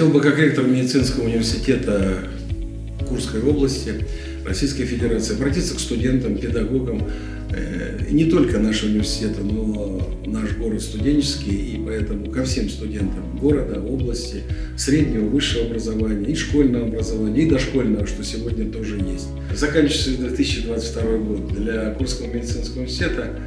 Хотел бы как ректор медицинского университета Курской области Российской Федерации обратиться к студентам, педагогам, э, не только нашего университета, но наш город студенческий, и поэтому ко всем студентам города, области, среднего, высшего образования, и школьного образования, и дошкольного, что сегодня тоже есть. Заканчивается 2022 год для Курского медицинского университета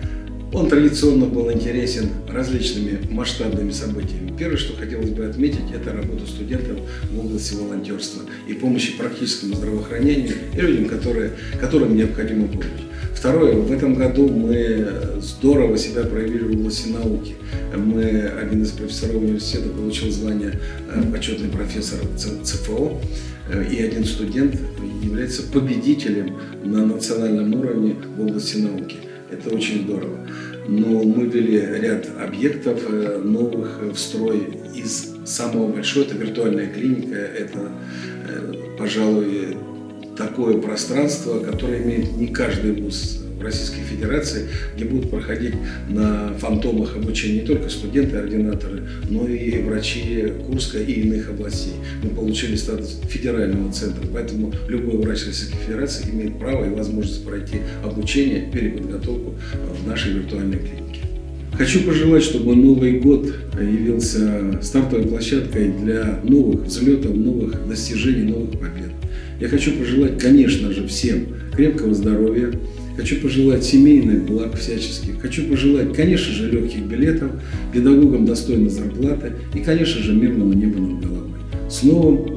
он традиционно был интересен различными масштабными событиями. Первое, что хотелось бы отметить, это работа студентов в области волонтерства и помощи практическому здравоохранению и людям, которые, которым необходима помощь. Второе, в этом году мы здорово себя проявили в области науки. Мы, один из профессоров университета получил звание э, почетный профессор ЦФО, э, и один студент является победителем на национальном уровне в области науки. Это очень здорово. Но мы ввели ряд объектов э, новых в строй из самого большого, это виртуальная клиника, это, э, пожалуй, такое пространство, которое имеет не каждый вуз Российской Федерации, где будут проходить на фантомах обучения не только студенты, ординаторы, но и врачи Курска и иных областей. Мы получили статус федерального центра, поэтому любой врач Российской Федерации имеет право и возможность пройти обучение, переподготовку в нашей виртуальной клинике. Хочу пожелать, чтобы Новый год явился стартовой площадкой для новых взлетов, новых достижений, новых побед. Я хочу пожелать, конечно же, всем крепкого здоровья, Хочу пожелать семейных благ всяческих. Хочу пожелать, конечно же, легких билетов, педагогам достойной зарплаты и, конечно же, мирного неба над головой. С Новым